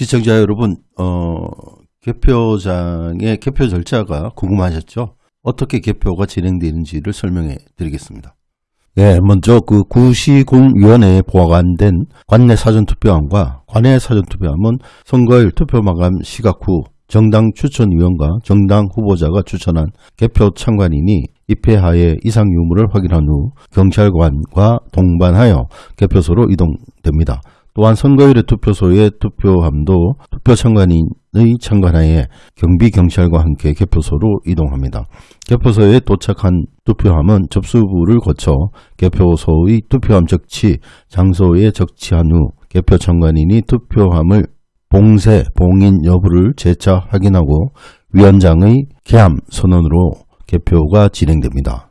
시청자 여러분, 어, 개표장의 개표 절차가 궁금하셨죠? 어떻게 개표가 진행되는지를 설명해 드리겠습니다. 네, 먼저 그 구시군위원회에 보관된 관내 사전투표함과 관내 사전투표함은 선거일 투표 마감 시각 후 정당 추천위원과 정당 후보자가 추천한 개표 참관인이 입회하에 이상 유무를 확인한 후 경찰관과 동반하여 개표소로 이동됩니다. 또한 선거일의 투표소의 투표함도 투표 참관인의 참관하에 경비경찰과 함께 개표소로 이동합니다. 개표소에 도착한 투표함은 접수부를 거쳐 개표소의 투표함 적치 장소에 적치한 후 개표 참관인이 투표함을 봉쇄, 봉인 여부를 재차 확인하고 위원장의 개함 선언으로 개표가 진행됩니다.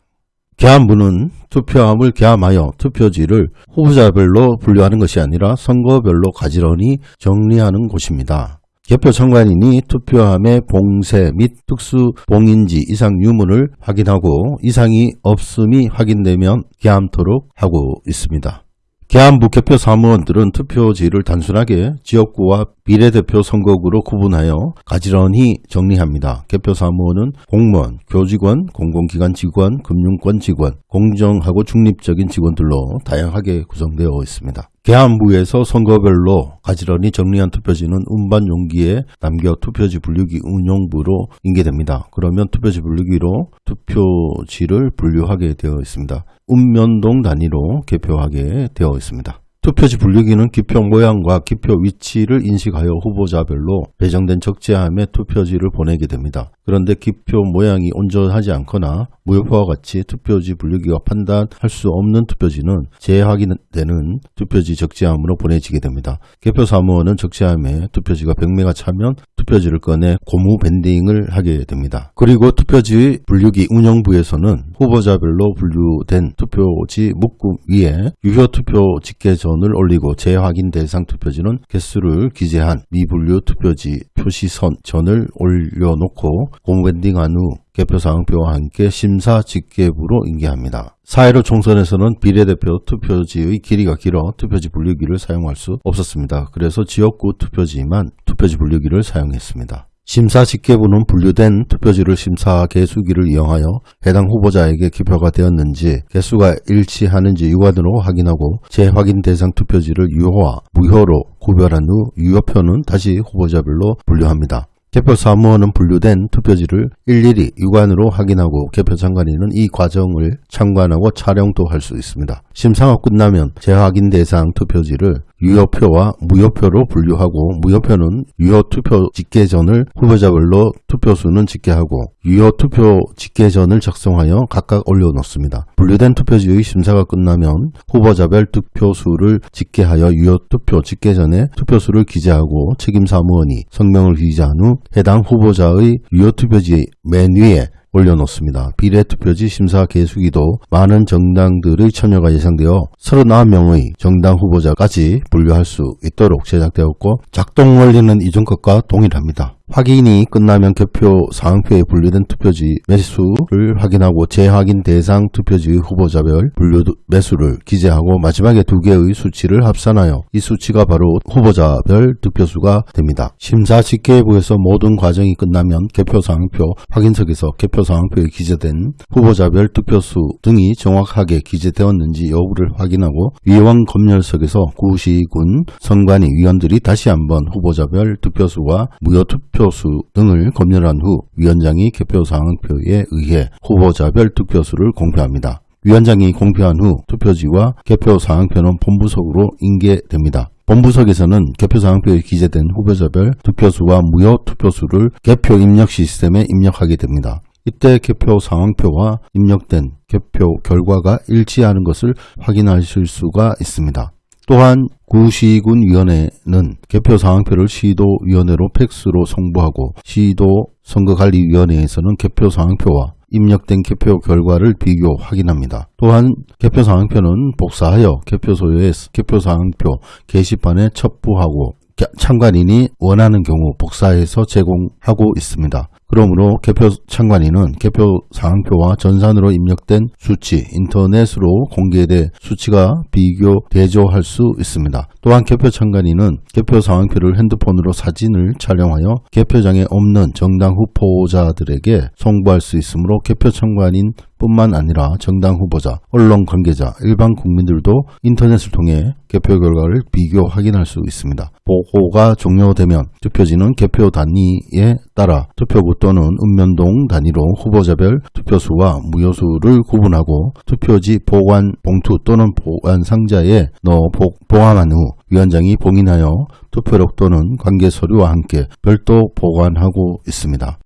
개함부는 투표함을 개함하여 투표지를 후보자별로 분류하는 것이 아니라 선거별로 가지런히 정리하는 곳입니다. 개표 청관인이 투표함의 봉쇄 및 특수 봉인지 이상 유무를 확인하고 이상이 없음이 확인되면 개함토록 하고 있습니다. 개안부 개표 사무원들은 투표지를 단순하게 지역구와 비례대표 선거구로 구분하여 가지런히 정리합니다. 개표 사무원은 공무원, 교직원, 공공기관 직원, 금융권 직원, 공정하고 중립적인 직원들로 다양하게 구성되어 있습니다. 개안부에서 선거별로 가지런히 정리한 투표지는 운반 용기에 남겨 투표지 분류기 운용부로 인계됩니다. 그러면 투표지 분류기로 투표지를 분류하게 되어 있습니다. 운면동 단위로 개표하게 되어 있습니다. 투표지 분류기는 기표 모양과 기표 위치를 인식하여 후보자별로 배정된 적재함에 투표지를 보내게 됩니다. 그런데 기표 모양이 온전하지 않거나 무효표와 같이 투표지 분류기가 판단할 수 없는 투표지는 재확인되는 투표지 적재함으로 보내지게 됩니다. 개표 사무원은 적재함에 투표지가 100매가 차면 투표지를 꺼내 고무 밴딩을 하게 됩니다. 그리고 투표지 분류기 운영부에서는 후보자별로 분류된 투표지 묶음 위에 유효 투표 집계 전을 올리고 재확인 대상 투표지는 개수를 기재한 미분류 투표지 표시선 전을 올려놓고 고무 밴딩한 후 개표 사항표와 함께 심사 직계부로 인계합니다. 4.15 총선에서는 비례대표 투표지의 길이가 길어 투표지 분류기를 사용할 수 없었습니다. 그래서 지역구 투표지만 투표지 분류기를 사용했습니다. 심사 직계부는 분류된 투표지를 심사 개수기를 이용하여 해당 후보자에게 기표가 되었는지 개수가 일치하는지 유관으로 확인하고 재확인 대상 투표지를 유효와 무효로 구별한 후 유효표는 다시 후보자별로 분류합니다. 개표 사무원은 분류된 투표지를 일일이 유관으로 확인하고 개표 장관인은 이 과정을 참관하고 촬영도 할 수 있습니다. 심사가 끝나면 재확인 대상 투표지를 유효표와 무효표로 분류하고 무효표는 유효 투표 집계전을 후보자별로 투표수는 집계하고 유효 투표 집계전을 작성하여 각각 올려놓습니다. 분류된 투표지의 심사가 끝나면 후보자별 투표수를 집계하여 유효 투표 집계전에 투표수를 기재하고 책임사무원이 성명을 기재한 후 해당 후보자의 유효 투표지 맨 위에 올려놓습니다. 비례투표지 심사 개수기도 많은 정당들의 참여가 예상되어 39명의 정당 후보자까지 분류할 수 있도록 제작되었고 작동 원리는 이전 것과 동일합니다. 확인이 끝나면 개표 사항표에 분류된 투표지 매수를 확인하고 재확인 대상 투표지 후보자별 분류 매수를 기재하고 마지막에 두 개의 수치를 합산하여 이 수치가 바로 후보자별 득표수가 됩니다. 심사 집계부에서 모든 과정이 끝나면 개표 사항표 확인석에서 개표 사항표에 기재된 후보자별 득표수 등이 정확하게 기재되었는지 여부를 확인하고 위원 검열석에서 구시군 선관위 위원들이 다시 한번 후보자별 득표수와 무효 투표 투표수 등을 검열한 후 위원장이 개표 상황표에 의해 후보자별 투표수를 공표합니다. 위원장이 공표한 후 투표지와 개표 상황표는 본부석으로 인계됩니다. 본부석에서는 개표 상황표에 기재된 후보자별 투표수와 무효 투표수를 개표 입력 시스템에 입력하게 됩니다. 이때 개표 상황표와 입력된 개표 결과가 일치하는 것을 확인하실 수가 있습니다. 또한 구시군위원회는 개표 상황표를 시도위원회로 팩스로 송부하고 시도 선거관리위원회에서는 개표 상황표와 입력된 개표 결과를 비교 확인합니다. 또한 개표 상황표는 복사하여 개표소에 개표 상황표 게시판에 첩부하고 참관인이 원하는 경우 복사해서 제공하고 있습니다. 그러므로 개표 참관인은 개표 상황표와 전산으로 입력된 수치, 인터넷으로 공개돼 수치가 비교, 대조할 수 있습니다. 또한 개표 참관인은 개표 상황표를 핸드폰으로 사진을 촬영하여 개표장에 없는 정당 후보자들에게 송부할 수 있으므로 개표 참관인 뿐만 아니라 정당 후보자, 언론 관계자, 일반 국민들도 인터넷을 통해 개표 결과를 비교 확인할 수 있습니다. 보고가 종료되면 투표지는 개표 단위에 따라 투표구 또는 읍면동 단위로 후보자별 투표수와 무효수를 구분하고 투표지 보관 봉투 또는 보관 상자에 넣어 보관한 후 위원장이 봉인하여 투표록 또는 관계 서류와 함께 별도 보관하고 있습니다.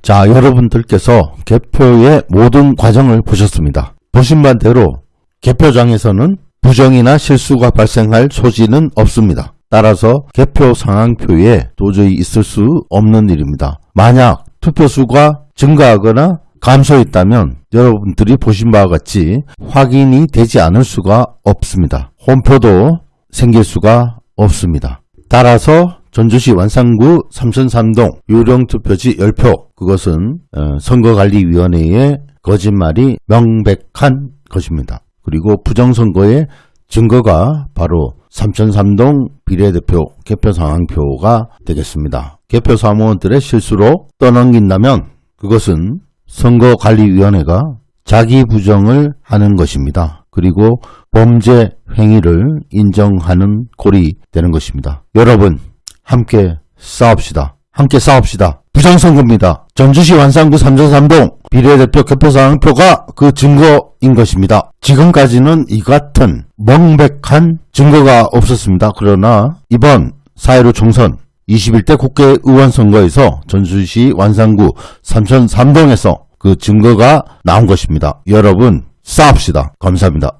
자, 여러분들께서 개표의 모든 과정을 보셨습니다. 보신 바대로 개표장에서는 부정이나 실수가 발생할 소지는 없습니다. 따라서 개표 상황표에 도저히 있을 수 없는 일입니다. 만약 투표수가 증가하거나 감소했다면 여러분들이 보신 바와 같이 확인이 되지 않을 수가 없습니다. 홈표도 생길 수가 없습니다. 따라서 전주시 완산구 삼천삼동 유령투표지 10표 그것은 어, 선거관리위원회의 거짓말이 명백한 것입니다. 그리고 부정선거의 증거가 바로 삼천삼동 비례대표 개표 상황표가 되겠습니다. 개표 사무원들의 실수로 떠넘긴다면 그것은 선거관리위원회가 자기 부정을 하는 것입니다. 그리고 범죄 행위를 인정하는 꼴이 되는 것입니다. 여러분 함께 싸웁시다. 함께 싸웁시다. 부정선거입니다. 전주시 완산구 삼천삼동 비례대표 개표상표가 그 증거인 것입니다. 지금까지는 이 같은 명백한 증거가 없었습니다. 그러나 이번 4.15 총선 21대 국회의원 선거에서 전주시 완산구 삼천 삼동에서 그 증거가 나온 것입니다. 여러분 싸웁시다. 감사합니다.